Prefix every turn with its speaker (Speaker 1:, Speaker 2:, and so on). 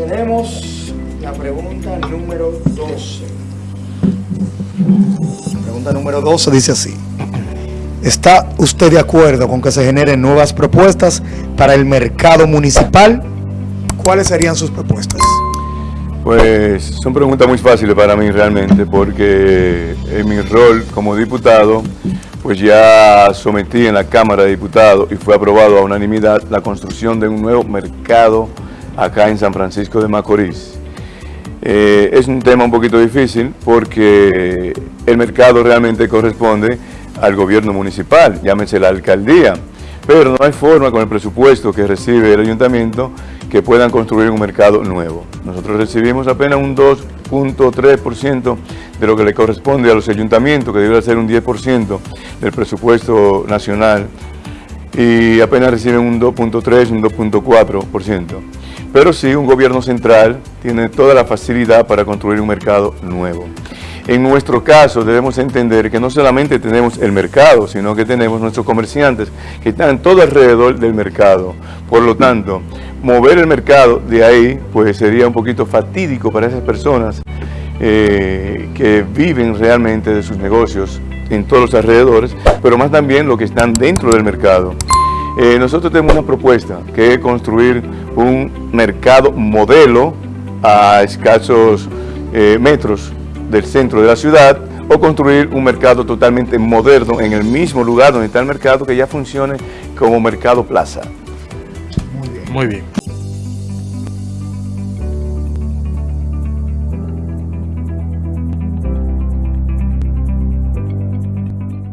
Speaker 1: Tenemos la pregunta número 12. La pregunta número 12 dice así. ¿Está usted de acuerdo con que se generen nuevas propuestas para el mercado municipal? ¿Cuáles serían sus propuestas?
Speaker 2: Pues son preguntas muy fáciles para mí realmente porque en mi rol como diputado pues ya sometí en la Cámara de Diputados y fue aprobado a unanimidad la construcción de un nuevo mercado municipal acá en San Francisco de Macorís. Eh, es un tema un poquito difícil porque el mercado realmente corresponde al gobierno municipal, llámese la alcaldía, pero no hay forma con el presupuesto que recibe el ayuntamiento que puedan construir un mercado nuevo. Nosotros recibimos apenas un 2.3% de lo que le corresponde a los ayuntamientos, que debe ser un 10% del presupuesto nacional, y apenas reciben un 2.3, un 2.4%. Pero sí, un gobierno central tiene toda la facilidad para construir un mercado nuevo. En nuestro caso debemos entender que no solamente tenemos el mercado, sino que tenemos nuestros comerciantes que están todo alrededor del mercado. Por lo tanto, mover el mercado de ahí pues sería un poquito fatídico para esas personas eh, que viven realmente de sus negocios en todos los alrededores, pero más también los que están dentro del mercado. Eh, nosotros tenemos una propuesta que es construir un mercado modelo a escasos eh, metros del centro de la ciudad o construir un mercado totalmente moderno en el mismo lugar donde está el mercado que ya funcione como mercado plaza.
Speaker 1: Muy bien.
Speaker 3: Muy bien.